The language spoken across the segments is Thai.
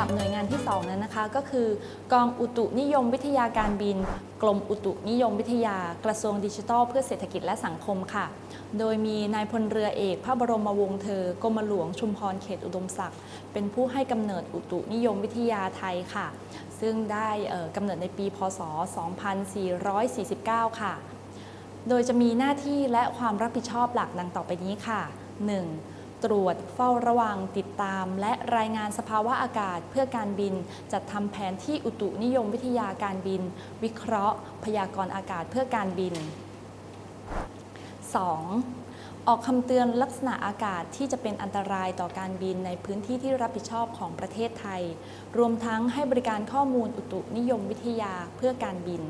หรับหน่วยงานที่ 2 นั้นนะคะ ก็คือกองอุตุนิยมวิทยาการบิน กรมอุตุนิยมวิทยากระทรวงดิจิทัล เพื่อเศรษฐกิจและสังคมค่ะ โดยมีนายพลเรือเอกพระบรมวงศ์เธอกรมหลวงชุมพรเขตอุดมศักดิ์เป็นผู้ให้กำเนิดอุตุนิยมวิทยาไทยค่ะ ซึ่งได้กำเนิดในปีพศ 2449 ค่ะ โดยจะมีหน้าที่และความรับผิดชอบหลักดังต่อไปนี้ค่ะ 1. ตรวจเฝ้าระวังติดตาม และรายงานสภาวะอากาศเพื่อการบิน จัดทำแผนที่อุตุนิยมวิทยาการบิน วิเคราะห์ พยากรณ์อากาศเพื่อการบิน 2. ออกคำเตือนลักษณะอากาศที่จะเป็นอันตรายต่อการบินในพื้นที่ที่รับผิดชอบของประเทศไทย รวมทั้งให้บริการข้อมูลอุตุนิยมวิทยาเพื่อการบิน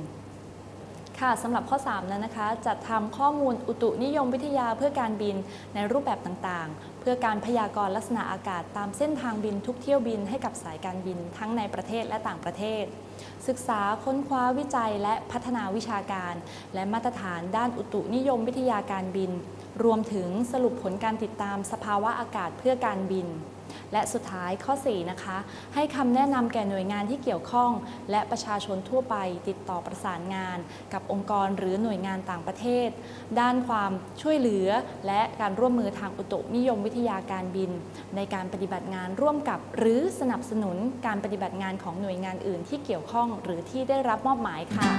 ค่ะสำหรับข้อ 3 นั้นนะคะ จัดทำข้อมูลอุตุนิยมวิทยาเพื่อการบินในรูปแบบต่างๆเพื่อการพยากรณ์ลักษณะอากาศตามเส้นทางบินทุกเที่ยวบินให้กับสายการบินทั้งในประเทศและต่างประเทศ ศึกษาค้นคว้าวิจัยและพัฒนาวิชาการ และมาตรฐานด้านอุตุนิยมวิทยาการบิน รวมถึงสรุปผลการติดตามสภาวะอากาศเพื่อการบิน และสุดท้ายข้อ 4 นะคะ ให้คำแนะนำแก่หน่วยงานที่เกี่ยวข้อง และประชาชนทั่วไปติดต่อประสานงาน กับองค์กรหรือหน่วยงานต่างประเทศ ด้านความช่วยเหลือและการร่วมมือทางอุตุนิยมวิวิทยาการบิน ในการปฏิบัติงานร่วมกับ หรือสนับสนุนการปฏิบัติงานของหน่วยงานอื่นที่เกี่ยวข้องหรือที่ได้รับมอบหมายค่ะ